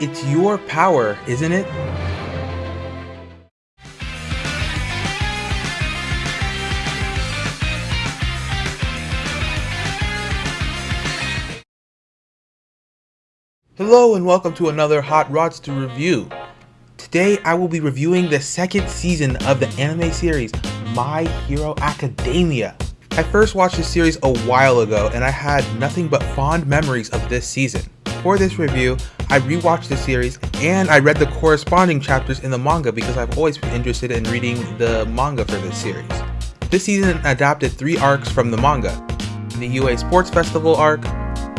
It's your power, isn't it? Hello and welcome to another Hot Rods to review. Today I will be reviewing the second season of the anime series My Hero Academia. I first watched this series a while ago and I had nothing but fond memories of this season. For this review, I rewatched the series and I read the corresponding chapters in the manga because I've always been interested in reading the manga for this series. This season adapted three arcs from the manga, the UA Sports Festival arc,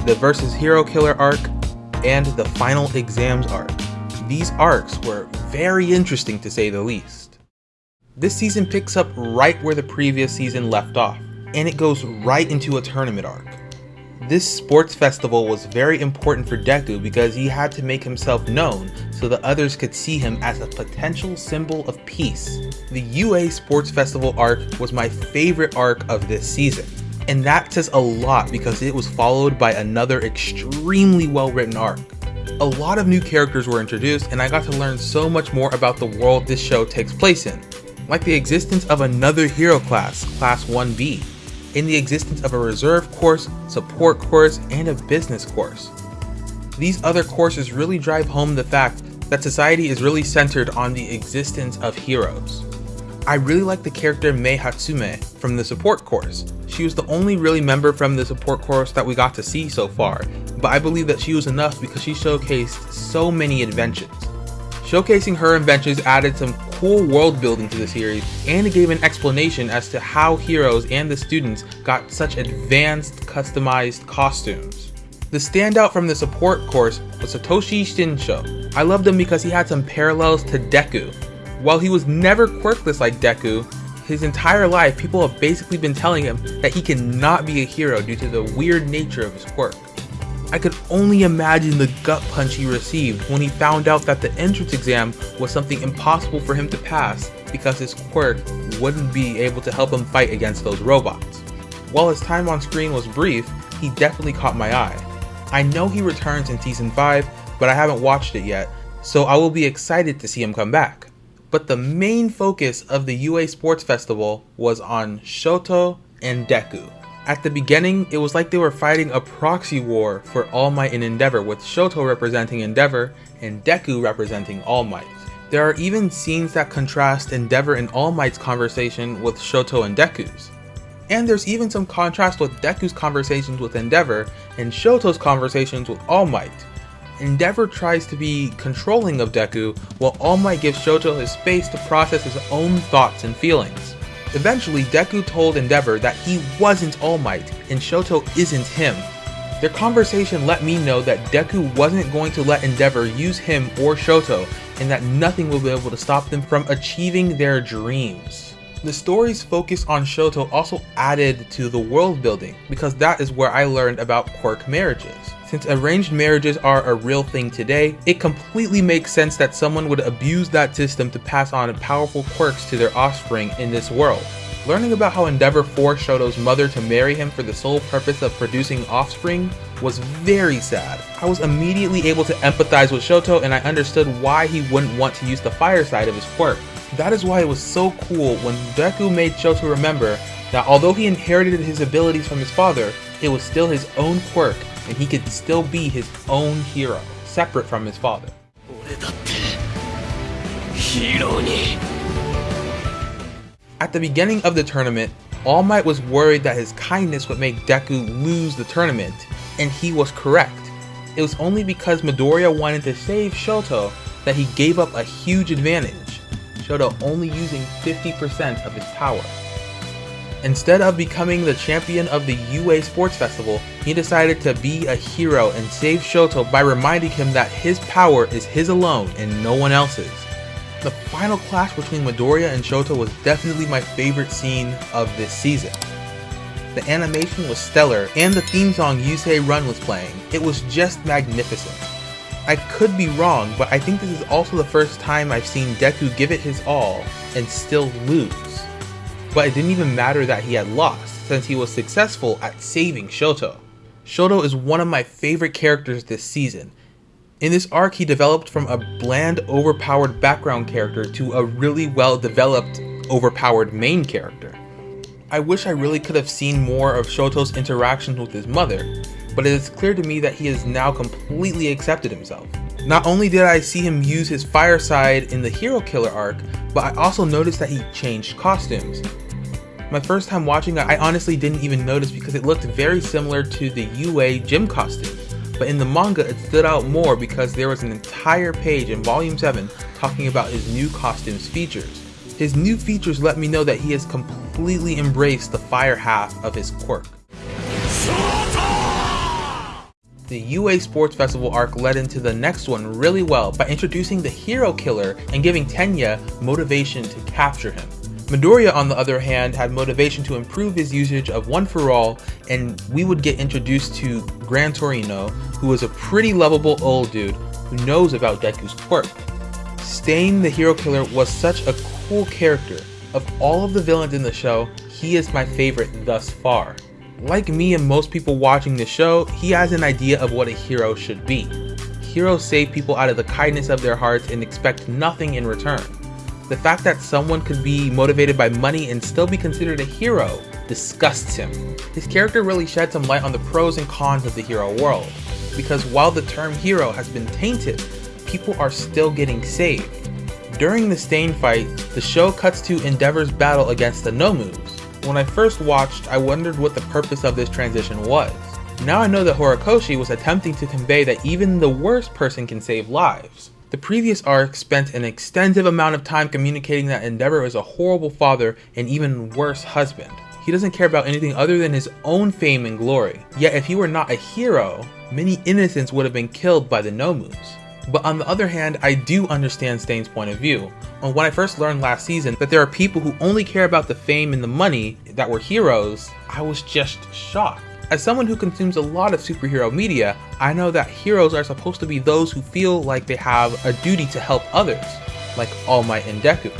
the Versus Hero Killer arc, and the Final Exams arc. These arcs were very interesting to say the least. This season picks up right where the previous season left off, and it goes right into a tournament arc. This sports festival was very important for Deku because he had to make himself known so that others could see him as a potential symbol of peace. The UA Sports Festival arc was my favorite arc of this season. And that says a lot because it was followed by another extremely well written arc. A lot of new characters were introduced and I got to learn so much more about the world this show takes place in, like the existence of another hero class, Class 1B, in the existence of a reserve course, support course, and a business course. These other courses really drive home the fact that society is really centered on the existence of heroes. I really like the character Mei Hatsume from the support course. She was the only really member from the support course that we got to see so far, but I believe that she was enough because she showcased so many inventions. Showcasing her inventions added some cool world building to the series, and it gave an explanation as to how heroes and the students got such advanced, customized costumes. The standout from the support course was Hitoshi Shinso. I loved him because he had some parallels to Deku. While he was never quirkless like Deku, his entire life people have basically been telling him that he cannot be a hero due to the weird nature of his quirk. I could only imagine the gut punch he received when he found out that the entrance exam was something impossible for him to pass because his quirk wouldn't be able to help him fight against those robots. While his time on screen was brief, he definitely caught my eye. I know he returns in season 5, but I haven't watched it yet, so I will be excited to see him come back. But the main focus of the UA Sports Festival was on Shoto and Deku. At the beginning, it was like they were fighting a proxy war for All Might and Endeavor, with Shoto representing Endeavor and Deku representing All Might. There are even scenes that contrast Endeavor and All Might's conversation with Shoto and Deku's. And there's even some contrast with Deku's conversations with Endeavor and Shoto's conversations with All Might. Endeavor tries to be controlling of Deku, while All Might gives Shoto his space to process his own thoughts and feelings. Eventually, Deku told Endeavor that he wasn't All Might, and Shoto isn't him. Their conversation let me know that Deku wasn't going to let Endeavor use him or Shoto, and that nothing will be able to stop them from achieving their dreams. The story's focus on Shoto also added to the world building, because that is where I learned about quirk marriages. Since arranged marriages are a real thing today, it completely makes sense that someone would abuse that system to pass on powerful quirks to their offspring in this world. Learning about how Endeavor forced Shoto's mother to marry him for the sole purpose of producing offspring was very sad. I was immediately able to empathize with Shoto and I understood why he wouldn't want to use the fire side of his quirk. That is why it was so cool when Deku made Shoto remember that although he inherited his abilities from his father, it was still his own quirk and he could still be his own hero, separate from his father. At the beginning of the tournament, All Might was worried that his kindness would make Deku lose the tournament, and he was correct. It was only because Midoriya wanted to save Shoto that he gave up a huge advantage, Shoto only using 50% of his power. Instead of becoming the champion of the UA Sports Festival, he decided to be a hero and save Shoto by reminding him that his power is his alone and no one else's. The final clash between Midoriya and Shoto was definitely my favorite scene of this season. The animation was stellar and the theme song You Say Run was playing. It was just magnificent. I could be wrong, but I think this is also the first time I've seen Deku give it his all and still lose. But it didn't even matter that he had lost, since he was successful at saving Shoto. Shoto is one of my favorite characters this season. In this arc, he developed from a bland, overpowered background character to a really well developed, overpowered main character. I wish I really could have seen more of Shoto's interactions with his mother, but it is clear to me that he has now completely accepted himself. Not only did I see him use his fireside in the Hero Killer arc, but I also noticed that he changed costumes. My first time watching I honestly didn't even notice because it looked very similar to the UA gym costume. But in the manga, it stood out more because there was an entire page in Volume 7 talking about his new costume's features. His new features let me know that he has completely embraced the fire half of his quirk. The UA Sports Festival arc led into the next one really well by introducing the hero killer and giving Tenya motivation to capture him. Midoriya on the other hand had motivation to improve his usage of One For All and we would get introduced to Gran Torino who is a pretty lovable old dude who knows about Deku's quirk. Stain the hero killer was such a cool character. Of all of the villains in the show, he is my favorite thus far. Like me and most people watching the show, he has an idea of what a hero should be. Heroes save people out of the kindness of their hearts and expect nothing in return. The fact that someone could be motivated by money and still be considered a hero disgusts him. His character really shed some light on the pros and cons of the hero world, because while the term hero has been tainted, people are still getting saved. During the Stain fight, the show cuts to Endeavor's battle against the Nomus, when I first watched, I wondered what the purpose of this transition was. Now I know that Horikoshi was attempting to convey that even the worst person can save lives. The previous arc spent an extensive amount of time communicating that Endeavor is a horrible father and even worse husband. He doesn't care about anything other than his own fame and glory. Yet if he were not a hero, many innocents would have been killed by the Nomus. But on the other hand, I do understand Stain's point of view. When I first learned last season that there are people who only care about the fame and the money that were heroes, I was just shocked. As someone who consumes a lot of superhero media, I know that heroes are supposed to be those who feel like they have a duty to help others, like All Might and Deku.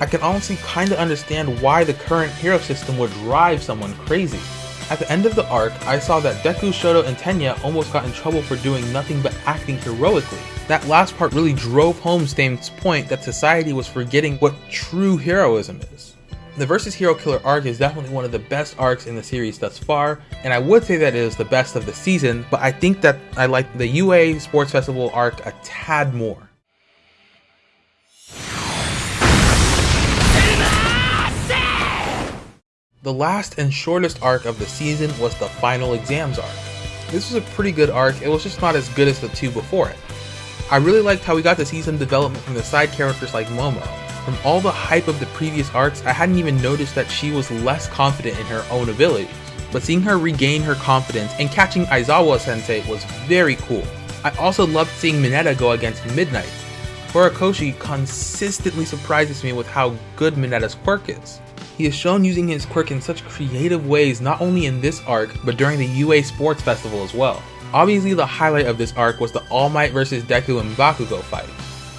I can honestly kinda understand why the current hero system would drive someone crazy. At the end of the arc, I saw that Deku, Shoto, and Tenya almost got in trouble for doing nothing but acting heroically. That last part really drove home Stain's point that society was forgetting what true heroism is. The Versus Hero Killer arc is definitely one of the best arcs in the series thus far, and I would say that it is the best of the season, but I think that I like the UA Sports Festival arc a tad more. The last and shortest arc of the season was the final exams arc. This was a pretty good arc, it was just not as good as the two before it. I really liked how we got to see some development from the side characters like Momo. From all the hype of the previous arcs, I hadn't even noticed that she was less confident in her own abilities. But seeing her regain her confidence and catching Aizawa sensei was very cool. I also loved seeing Mineta go against Midnight. Horikoshi consistently surprises me with how good Mineta's quirk is. He is shown using his quirk in such creative ways not only in this arc, but during the UA Sports Festival as well. Obviously the highlight of this arc was the All Might vs Deku and Bakugo fight.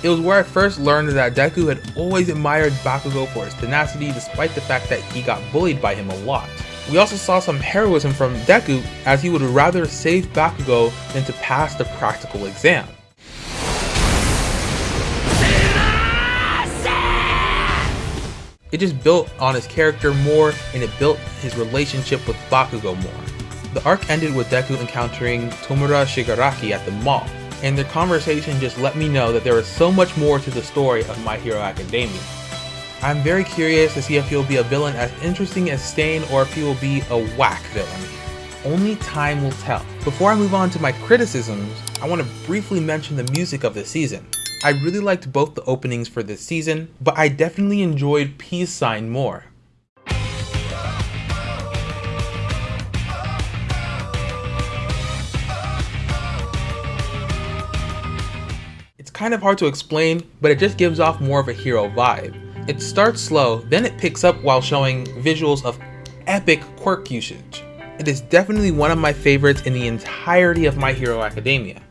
It was where I first learned that Deku had always admired Bakugo for his tenacity despite the fact that he got bullied by him a lot. We also saw some heroism from Deku as he would rather save Bakugo than to pass the practical exam. It just built on his character more and it built his relationship with Bakugo more. The arc ended with Deku encountering Tomura Shigaraki at the mall, and their conversation just let me know that there is so much more to the story of My Hero Academia. I'm very curious to see if he'll be a villain as interesting as Stain or if he will be a whack villain. Only time will tell. Before I move on to my criticisms, I want to briefly mention the music of the season. I really liked both the openings for this season, but I definitely enjoyed Peace Sign more. It's kind of hard to explain, but it just gives off more of a hero vibe. It starts slow, then it picks up while showing visuals of epic quirk usage. It is definitely one of my favorites in the entirety of My Hero Academia.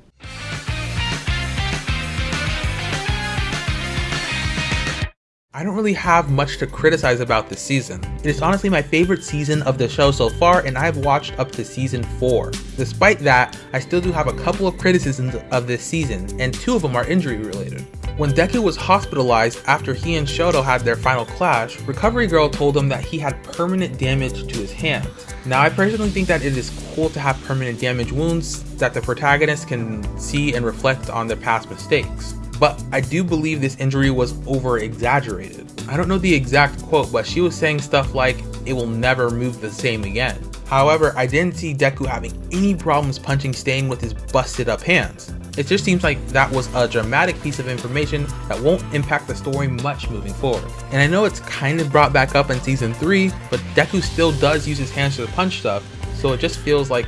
I don't really have much to criticize about this season. It is honestly my favorite season of the show so far and I've watched up to season 4. Despite that, I still do have a couple of criticisms of this season and two of them are injury related. When Deku was hospitalized after he and Shoto had their final clash, Recovery Girl told him that he had permanent damage to his hands. Now I personally think that it is cool to have permanent damage wounds that the protagonist can see and reflect on their past mistakes. But I do believe this injury was over exaggerated. I don't know the exact quote, but she was saying stuff like, it will never move the same again. However, I didn't see Deku having any problems punching Stain with his busted up hands. It just seems like that was a dramatic piece of information that won't impact the story much moving forward. And I know it's kind of brought back up in season 3, but Deku still does use his hands to punch stuff, so it just feels like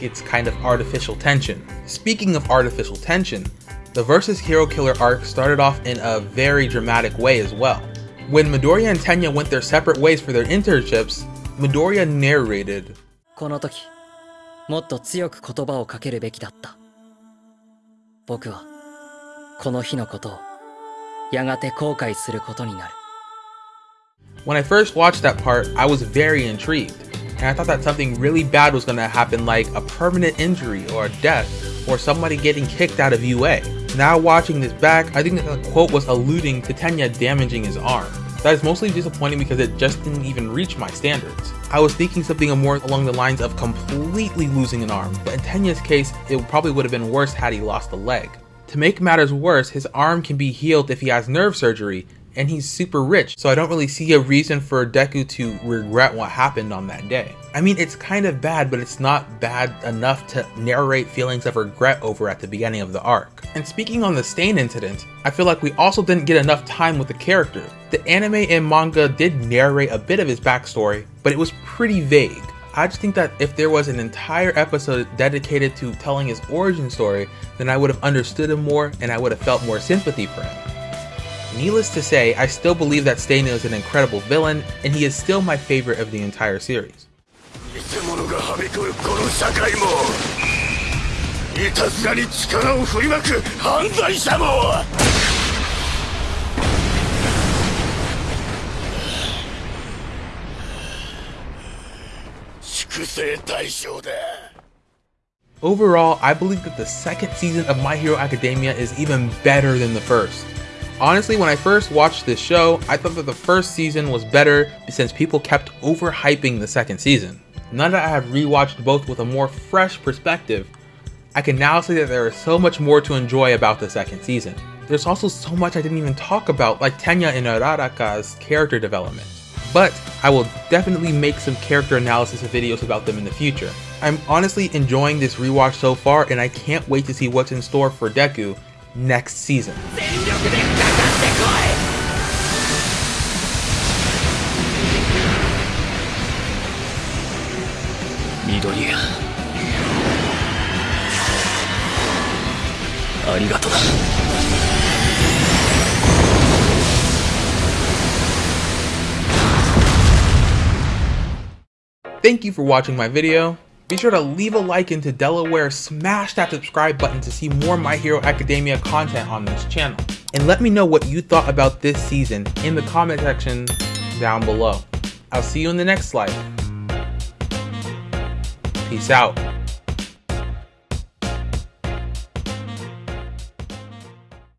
it's kind of artificial tension. Speaking of artificial tension, the Versus Hero Killer arc started off in a very dramatic way as well. When Midoriya and Tenya went their separate ways for their internships, Midoriya narrated, この時、もっと強く言葉をかけるべきだった。僕はこの日のことをやがて後悔することになる。When I first watched that part, I was very intrigued, and I thought that something really bad was going to happen like a permanent injury or a death or somebody getting kicked out of UA. Now watching this back, I think the quote was alluding to Tenya damaging his arm. That is mostly disappointing because it just didn't even reach my standards. I was thinking something more along the lines of completely losing an arm, but in Tenya's case, it probably would have been worse had he lost a leg. To make matters worse, his arm can be healed if he has nerve surgery, and he's super rich, so I don't really see a reason for Deku to regret what happened on that day. I mean, it's kind of bad, but it's not bad enough to narrate feelings of regret over at the beginning of the arc. And speaking on the Stain incident, I feel like we also didn't get enough time with the character. The anime and manga did narrate a bit of his backstory, but it was pretty vague. I just think that if there was an entire episode dedicated to telling his origin story, then I would have understood him more and I would have felt more sympathy for him. Needless to say, I still believe that Stain is an incredible villain, and he is still my favorite of the entire series. Overall, I believe that the second season of My Hero Academia is even better than the first. Honestly, when I first watched this show, I thought that the first season was better since people kept overhyping the second season. Now that I have rewatched both with a more fresh perspective, I can now say that there is so much more to enjoy about the second season. There's also so much I didn't even talk about, like Tenya and Uraraka's character development. But I will definitely make some character analysis videos about them in the future. I'm honestly enjoying this rewatch so far and I can't wait to see what's in store for Deku next season. 緑ありがとな Thank you for watching my video. Be sure to leave a like into Delaware, smash that subscribe button to see more My Hero Academia content on this channel. And let me know what you thought about this season in the comment section down below. I'll see you in the next slide. Peace out.